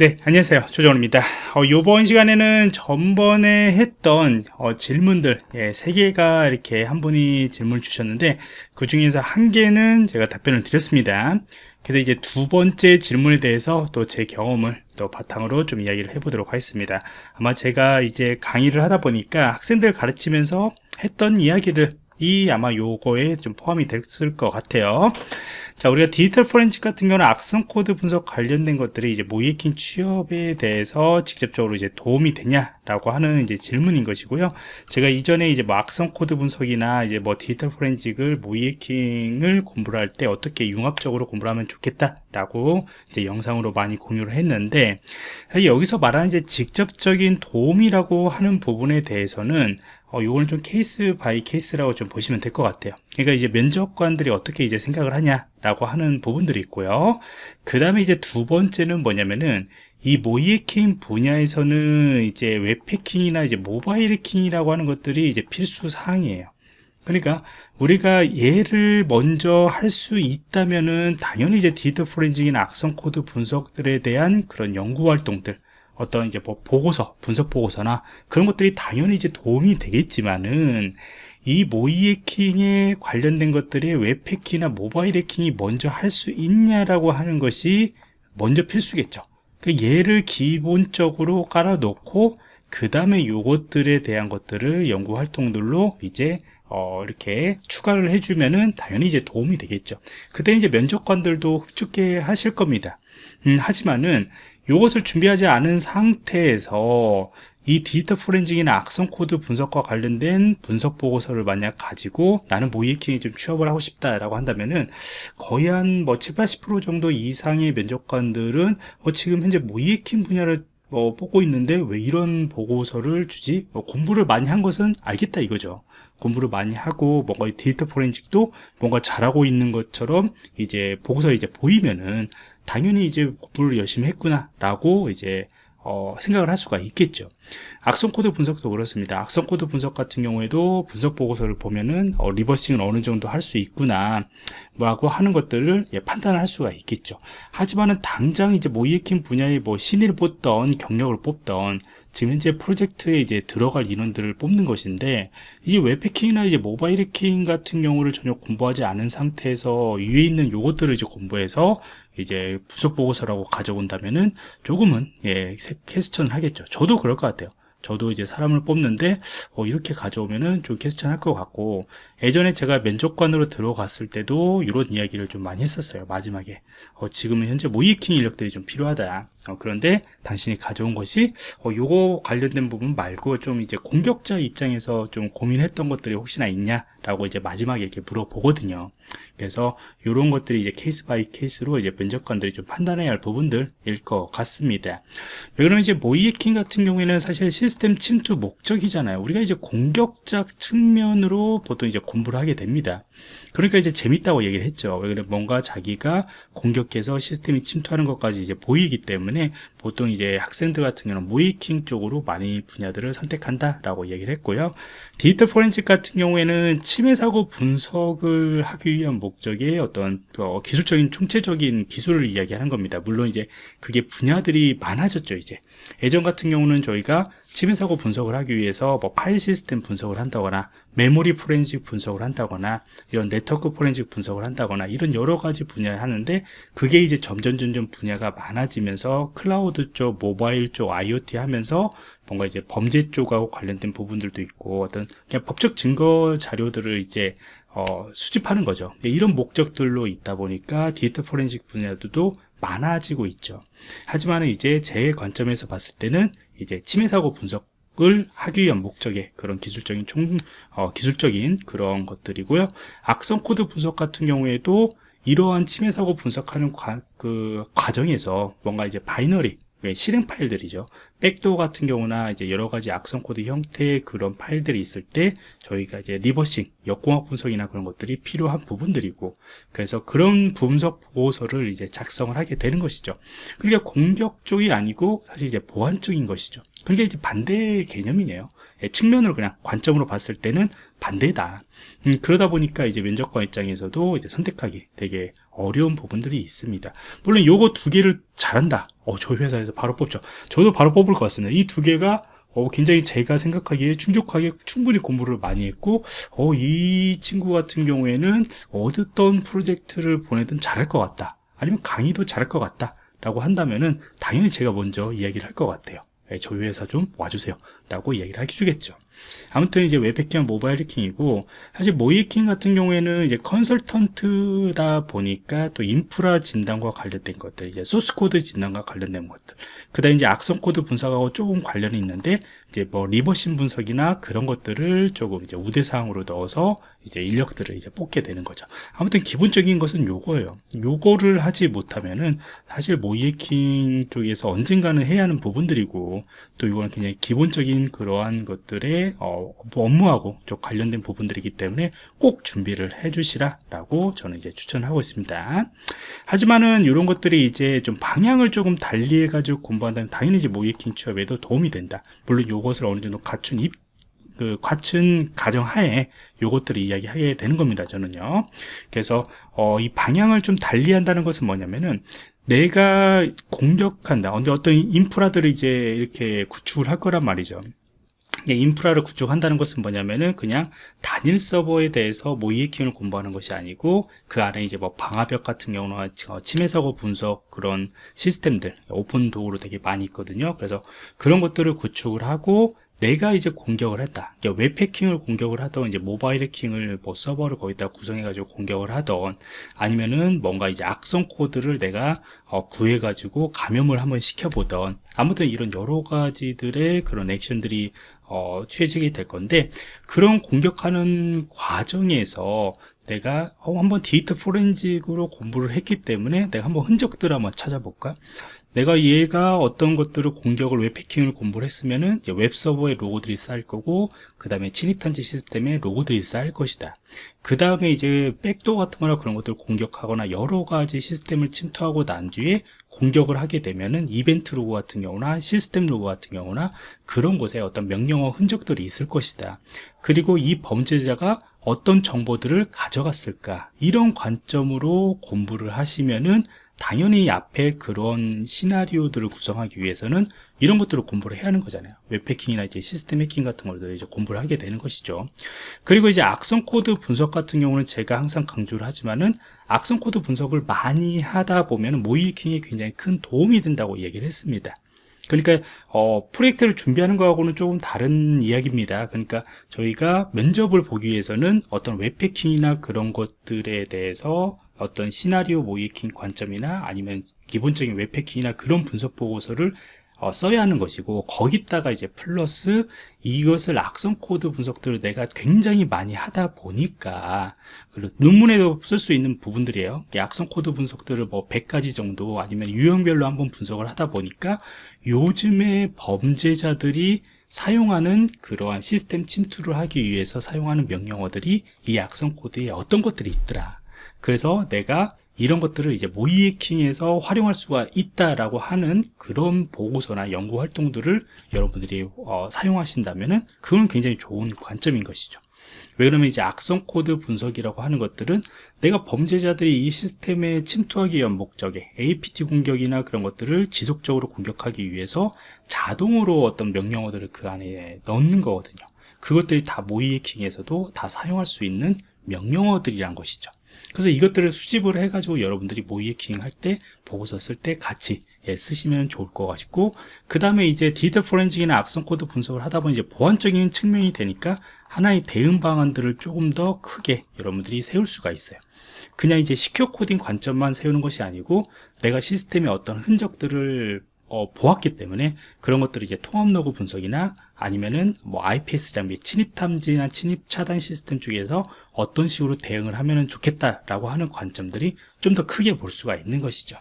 네 안녕하세요. 조정원입니다. 어, 이번 시간에는 전번에 했던 어, 질문들 예, 3개가 이렇게 한 분이 질문을 주셨는데 그 중에서 한 개는 제가 답변을 드렸습니다. 그래서 이제 두 번째 질문에 대해서 또 제 경험을 또 바탕으로 좀 이야기를 해보도록 하겠습니다. 아마 제가 이제 강의를 하다 보니까 학생들 가르치면서 했던 이야기들 이 아마 요거에 좀 포함이 됐을 것 같아요. 자 우리가 디지털 포렌식 같은 경우는 악성 코드 분석 관련된 것들이 이제 모의해킹 취업에 대해서 직접적으로 이제 도움이 되냐라고 하는 이제 질문인 것이고요. 제가 이전에 이제 뭐 악성 코드 분석이나 이제 뭐 디지털 포렌식을 모의해킹을 공부를 할 때 어떻게 융합적으로 공부를 하면 좋겠다라고 이제 영상으로 많이 공유를 했는데 여기서 말하는 이제 직접적인 도움이라고 하는 부분에 대해서는 어, 요거는 좀 case by case라고 좀 보시면 될 것 같아요. 그러니까 이제 면접관들이 어떻게 이제 생각을 하냐라고 하는 부분들이 있고요. 그 다음에 이제 두 번째는 뭐냐면은 이 모의 해킹 분야에서는 이제 웹 해킹이나 이제 모바일 해킹이라고 하는 것들이 이제 필수 사항이에요. 그러니까 우리가 얘를 먼저 할 수 있다면은 당연히 이제 디지털 포렌식이나 악성 코드 분석들에 대한 그런 연구 활동들 어떤 이제 뭐 보고서, 분석 보고서나 그런 것들이 당연히 이제 도움이 되겠지만은 이 모의 해킹에 관련된 것들이 웹 해킹이나 모바일 해킹이 먼저 할 수 있냐라고 하는 것이 먼저 필수겠죠. 그 얘를 기본적으로 깔아놓고 그 다음에 요것들에 대한 것들을 연구 활동들로 이제 어, 이렇게 추가를 해주면은 당연히 이제 도움이 되겠죠. 그때 이제 면접관들도 흡족해 하실 겁니다. 음, 하지만은 이것을 준비하지 않은 상태에서 이 디지털 포렌식이나 악성 코드 분석과 관련된 분석 보고서를 만약 가지고 나는 모의 해킹에 좀 취업을 하고 싶다라고 한다면은 거의 한 뭐 7, 80% 정도 이상의 면접관들은 어 지금 현재 모의 해킹 분야를 뭐 뽑고 있는데 왜 이런 보고서를 주지? 뭐 공부를 많이 한 것은 알겠다 이거죠. 공부를 많이 하고 뭔가 디지털 포렌식도 뭔가 잘하고 있는 것처럼 이제 보고서 이제 보이면은 당연히 이제 공부를 열심히 했구나 라고 이제 어, 생각을 할 수가 있겠죠. 악성 코드 분석도 그렇습니다. 악성 코드 분석 같은 경우에도 분석 보고서를 보면은 어, reversing을 어느 정도 할 수 있구나 뭐라고 하는 것들을 예, 판단을 할 수가 있겠죠. 하지만은 당장 이제 모이해킹 분야에 뭐 신의를 뽑던 경력을 뽑던 지금 현재 프로젝트에 이제 들어갈 인원들을 뽑는 것인데 이게 웹해킹이나 이제 모바일 해킹 같은 경우를 전혀 공부하지 않은 상태에서 위에 있는 요것들을 이제 공부해서 이제 부속 보고서라고 가져온다면은 조금은 예 캐스천을 하겠죠. 저도 그럴 것 같아요. 저도 이제 사람을 뽑는데 어, 이렇게 가져오면은 좀 캐스천 할것 같고 예전에 제가 면접관으로 들어갔을 때도 이런 이야기를 좀 많이 했었어요 마지막에. 어, 지금은 현재 모의 해킹 인력들이 좀 필요하다. 어, 그런데 당신이 가져온 것이 어, 요거 관련된 부분 말고 좀 이제 공격자 입장에서 좀 고민했던 것들이 혹시나 있냐 라고 이제 마지막에 이렇게 물어보거든요. 그래서 이런 것들이 이제 case by case로 이제 면접관들이 좀 판단해야 할 부분들일 것 같습니다. 그러면 이제 모의 해킹 같은 경우에는 사실 시스템 침투 목적이잖아요. 우리가 이제 공격적 측면으로 보통 이제 공부를 하게 됩니다 그러니까 이제 재밌다고 얘기를 했죠. 왜냐면 뭔가 자기가 공격해서 시스템이 침투하는 것까지 이제 보이기 때문에 보통 이제 학생들 같은 경우는 모이킹 쪽으로 많이 분야들을 선택한다 라고 얘기를 했고요. 디지털 포렌식 같은 경우에는 침해 사고 분석을 하기 위한 목적의 어떤 어, 기술적인 총체적인 기술을 이야기하는 겁니다. 물론 이제 그게 분야들이 많아졌죠 이제. 예전 같은 경우는 저희가 침해 사고 분석을 하기 위해서 뭐 파일 시스템 분석을 한다거나 메모리 포렌식 분석을 한다거나 이런 네트워크 포렌식 분석을 한다거나 이런 여러 가지 분야를 하는데 그게 이제 점점 점점 분야가 많아지면서 클라우드 쪽, 모바일 쪽, IoT 하면서 뭔가 이제 범죄 쪽하고 관련된 부분들도 있고 어떤 그냥 법적 증거 자료들을 이제 어, 수집하는 거죠. 이런 목적들로 있다 보니까 디지털 포렌식 분야도 많아지고 있죠. 하지만 이제 제 관점에서 봤을 때는 이제 침해 사고 분석 을 하기 위한 목적의 그런 기술적인 총 어, 기술적인 그런 것들이고요. 악성 코드 분석 같은 경우에도 이러한 침해 사고 분석하는 과, 그 과정에서 뭔가 이제 binary 예, 실행 파일들이죠. backdoor 같은 경우나 이제 여러 가지 악성 코드 형태의 그런 파일들이 있을 때 저희가 이제 reversing, 역공학 분석이나 그런 것들이 필요한 부분들이고 그래서 그런 분석 보고서를 이제 작성을 하게 되는 것이죠. 그러니까 공격 쪽이 아니고 사실 이제 보안 쪽인 것이죠. 그러니까 이제 반대 개념이네요. 예, 측면으로 그냥 관점으로 봤을 때는 반대다. 음, 그러다 보니까 이제 면접관 입장에서도 이제 선택하기 되게 어려운 부분들이 있습니다. 물론 요거 두 개를 잘한다. 어, 저희 회사에서 바로 뽑죠. 저도 바로 뽑을 것 같습니다. 이 두 개가 어, 굉장히 제가 생각하기에 충족하게 충분히 공부를 많이 했고, 어, 이 친구 같은 경우에는 어떤 프로젝트를 보내든 잘할 것 같다. 아니면 강의도 잘할 것 같다. 라고 한다면은 당연히 제가 먼저 이야기를 할 것 같아요. 예, 저희 회사 좀 와주세요. 라고 이야기를 해주겠죠. 아무튼 이제 웹 해킹, 모바일 해킹이고, 사실 모의 해킹 같은 경우에는 이제 컨설턴트다 보니까 또 인프라 진단과 관련된 것들, 이제 소스 코드 진단과 관련된 것들, 그 다음에 이제 악성 코드 분석하고 조금 관련이 있는데, 이제 뭐 reversing 분석이나 그런 것들을 조금 이제 우대 사항으로 넣어서 이제 인력들을 이제 뽑게 되는 거죠. 아무튼 기본적인 것은 요거예요. 요거를 하지 못하면은 사실 모의 해킹 쪽에서 언젠가는 해야 하는 부분들이고 또 이거는 굉장히 기본적인 그러한 것들 의 어, 업무하고 좀 관련된 부분들이기 때문에 꼭 준비를 해 주시라 라고 저는 이제 추천하고 있습니다. 하지만은 이런 것들이 이제 좀 방향을 조금 달리 해가지고 공부한다면 당연히 이제 모의 해킹 취업에도 도움이 된다. 물론 요것을 어느 정도 갖춘 입, 그 갖춘 가정 하에 요것들을 이야기하게 되는 겁니다 저는요 그래서 어, 이 방향을 좀 달리 한다는 것은 뭐냐면은 내가 공격한다 근데 어떤 인프라들을 이제 이렇게 구축을 할 거란 말이죠 인프라를 구축한다는 것은 뭐냐면은 그냥 단일 서버에 대해서 모의 해킹을 공부하는 것이 아니고 그 안에 이제 뭐 방화벽 같은 경우는 침해 사고 분석 그런 시스템들 오픈 도구로 되게 많이 있거든요. 그래서 그런 것들을 구축을 하고 내가 이제 공격을 했다. 웹 해킹을 공격을 하던 이제 모바일 해킹을 뭐 서버를 거기다 구성해가지고 공격을 하던 아니면은 뭔가 이제 악성 코드를 내가 어, 구해가지고 감염을 한번 시켜보던 아무튼 이런 여러 가지들의 그런 액션들이 어, 취해지게 될 건데 그런 공격하는 과정에서 내가 어, 한번 데이터 포렌식으로 공부를 했기 때문에 내가 한번 흔적들을 한번 찾아볼까 내가 얘가 어떤 것들을 공격을 웹해킹을 공부를 했으면은 웹서버에 로그들이 쌓일 거고 그 다음에 침입탐지 시스템에 로그들이 쌓일 것이다. 그 다음에 이제 백도 같은 거나 그런 것들을 공격하거나 여러 가지 시스템을 침투하고 난 뒤에 공격을 하게 되면은 이벤트 로고 같은 경우나 시스템 로고 같은 경우나 그런 곳에 어떤 명령어 흔적들이 있을 것이다. 그리고 이 범죄자가 어떤 정보들을 가져갔을까? 이런 관점으로 공부를 하시면은 당연히 앞에 그런 시나리오들을 구성하기 위해서는 이런 것들을 공부를 해야 하는 거잖아요. 웹해킹이나 이제 시스템 해킹 같은 것들 이제 공부를 하게 되는 것이죠. 그리고 이제 악성 코드 분석 같은 경우는 제가 항상 강조를 하지만은 악성 코드 분석을 많이 하다 보면 모의 해킹에 굉장히 큰 도움이 된다고 얘기를 했습니다. 그러니까 어, 프로젝트를 준비하는 거하고는 조금 다른 이야기입니다. 그러니까 저희가 면접을 보기 위해서는 어떤 웹해킹이나 그런 것들에 대해서 어떤 시나리오 모의 해킹 관점이나 아니면 기본적인 웹해킹이나 그런 분석 보고서를 어, 써야 하는 것이고 거기다가 이제 플러스 이것을 악성 코드 분석들을 내가 굉장히 많이 하다 보니까 그리고 논문에도 쓸 수 있는 부분들이에요. 악성 코드 분석들을 뭐 100가지 정도 아니면 유형별로 한번 분석을 하다 보니까 요즘에 범죄자들이 사용하는 그러한 시스템 침투를 하기 위해서 사용하는 명령어들이 이 악성 코드에 어떤 것들이 있더라 그래서 내가 이런 것들을 이제 모의 해킹에서 활용할 수가 있다라고 하는 그런 보고서나 연구 활동들을 여러분들이 어, 사용하신다면은 그건 굉장히 좋은 관점인 것이죠. 왜 그러면 이제 악성 코드 분석이라고 하는 것들은 내가 범죄자들이 이 시스템에 침투하기 위한 목적에 APT 공격이나 그런 것들을 지속적으로 공격하기 위해서 자동으로 어떤 명령어들을 그 안에 넣는 거거든요. 그것들이 다 모의 해킹에서도 다 사용할 수 있는 명령어들이란 것이죠. 그래서 이것들을 수집을 해가지고 여러분들이 모의 해킹 할 때 보고서 쓸 때 같이 예, 쓰시면 좋을 것 같고 그 다음에 이제 디지털 forensic이나 악성 코드 분석을 하다 보니 이제 보안적인 측면이 되니까 하나의 대응 방안들을 조금 더 크게 여러분들이 세울 수가 있어요. 그냥 이제 secure coding 관점만 세우는 것이 아니고 내가 시스템의 어떤 흔적들을 어, 보았기 때문에 그런 것들을 이제 통합 로그 분석이나 아니면은 뭐 IPS 장비 침입 탐지나 침입 차단 시스템 쪽에서 어떤 식으로 대응을 하면 좋겠다라고 하는 관점들이 좀 더 크게 볼 수가 있는 것이죠.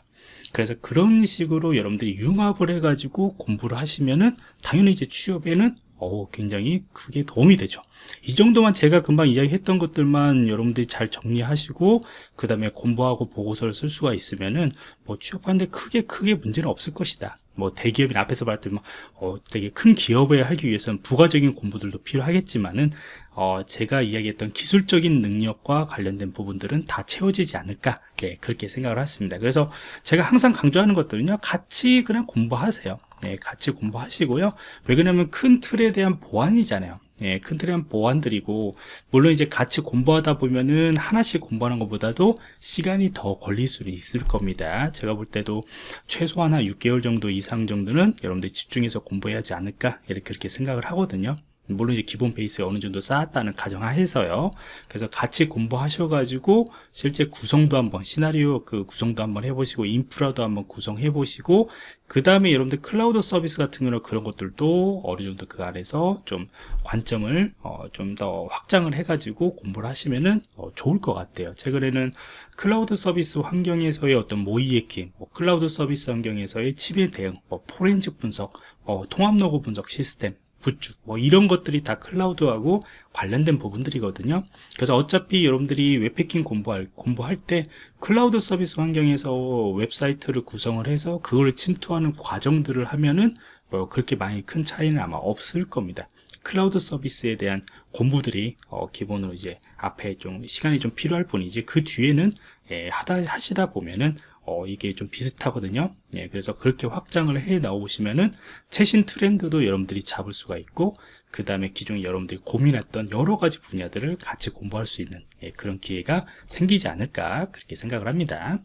그래서 그런 식으로 여러분들이 융합을 해가지고 공부를 하시면은 당연히 이제 취업에는 어, 굉장히 크게 도움이 되죠. 이 정도만 제가 금방 이야기했던 것들만 여러분들이 잘 정리하시고 그 다음에 공부하고 보고서를 쓸 수가 있으면은 뭐 취업하는데 크게 크게 문제는 없을 것이다. 뭐 대기업이나 앞에서 말했던 뭐 어, 되게 큰 기업에 하기 위해서는 부가적인 공부들도 필요하겠지만은 어, 제가 이야기했던 기술적인 능력과 관련된 부분들은 다 채워지지 않을까 예, 그렇게 생각을 했습니다 그래서 제가 항상 강조하는 것들은요 같이 그냥 공부하세요 예, 같이 공부하시고요. 왜 그러냐면 큰 틀에 대한 보완이잖아요. 예, 큰 틀에 대한 보완들이고 물론 이제 같이 공부하다 보면은 하나씩 공부하는 것보다도 시간이 더 걸릴 수는 있을 겁니다. 제가 볼 때도 최소한 한 6개월 정도 이상 정도는 여러분들이 집중해서 공부해야 하지 않을까 이렇게 그렇게 생각을 하거든요 물론 이제 기본 베이스가 어느 정도 쌓았다는 가정하에서요. 그래서 같이 공부하셔가지고 실제 구성도 한번 시나리오 그 구성도 한번 해보시고 인프라도 한번 구성해 보시고 그 다음에 여러분들 클라우드 서비스 같은 경우는 그런 것들도 어느 정도 그 안에서 좀 관점을 어, 좀 더 확장을 해가지고 공부를 하시면은 어, 좋을 것 같아요. 최근에는 클라우드 서비스 환경에서의 어떤 모의 해킹, 뭐 클라우드 서비스 환경에서의 침해 대응, 뭐 포렌식 분석, 어, 통합 로그 분석 시스템 구축 뭐 이런 것들이 다 클라우드하고 관련된 부분들이거든요. 그래서 어차피 여러분들이 웹해킹 공부할 공부할 때 클라우드 서비스 환경에서 웹사이트를 구성을 해서 그걸 침투하는 과정들을 하면은 뭐 그렇게 많이 큰 차이는 아마 없을 겁니다. 클라우드 서비스에 대한 공부들이 어, 기본으로 이제 앞에 좀 시간이 좀 필요할 뿐이지 그 뒤에는 예, 하다 하시다 보면은 어, 이게 좀 비슷하거든요. 예, 그래서 그렇게 확장을 해 나오시면은 최신 트렌드도 여러분들이 잡을 수가 있고, 그 다음에 기존에 여러분들이 고민했던 여러 가지 분야들을 같이 공부할 수 있는 예, 그런 기회가 생기지 않을까 그렇게 생각을 합니다.